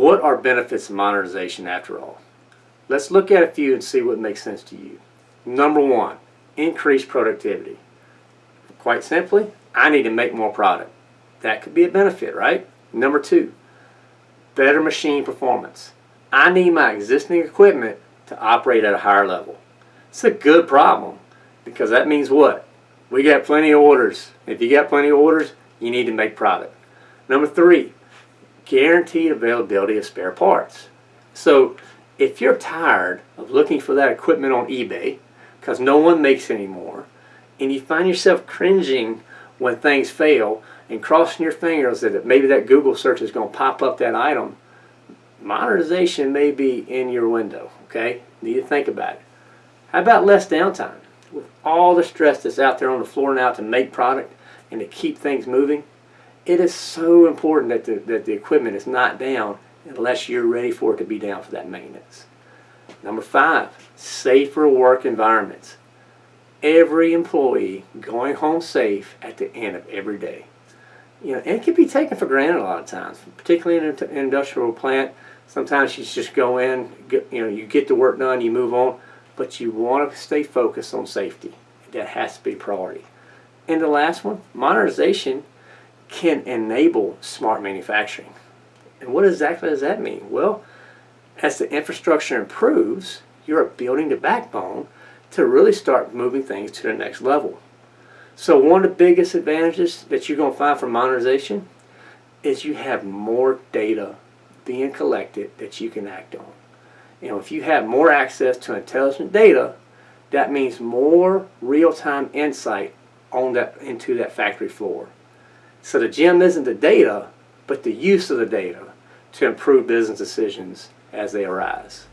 What are benefits of modernization after all? Let's look at a few and see what makes sense to you. Number one, increased productivity. Quite simply, I need to make more product. That could be a benefit, right? Number two, better machine performance. I need my existing equipment to operate at a higher level. It's a good problem because that means what? We got plenty of orders. If you got plenty of orders, you need to make product. Number three, guaranteed availability of spare parts. So if you're tired of looking for that equipment on eBay because no one makes anymore and you find yourself cringing when things fail and crossing your fingers that maybe that Google search is going to pop up that item, modernization may be in your window, okay? Need to think about it. How about less downtime? With all the stress that's out there on the floor now to make product and to keep things moving, it is so important that the, that the equipment is not down unless you're ready for it to be down for that maintenance. Number five, safer work environments. Every employee going home safe at the end of every day. You know, it can be taken for granted a lot of times, particularly in an industrial plant. Sometimes you just go in, you know, you get the work done, you move on, but you want to stay focused on safety. That has to be priority. And the last one, modernization can enable smart manufacturing. And what exactly does that mean? Well, as the infrastructure improves, you're building the backbone to really start moving things to the next level. So one of the biggest advantages that you're going to find from modernization is you have more data being collected that you can act on. You know, if you have more access to intelligent data, that means more real-time insight on that into that factory floor. So the gem isn't the data, but the use of the data to improve business decisions as they arise.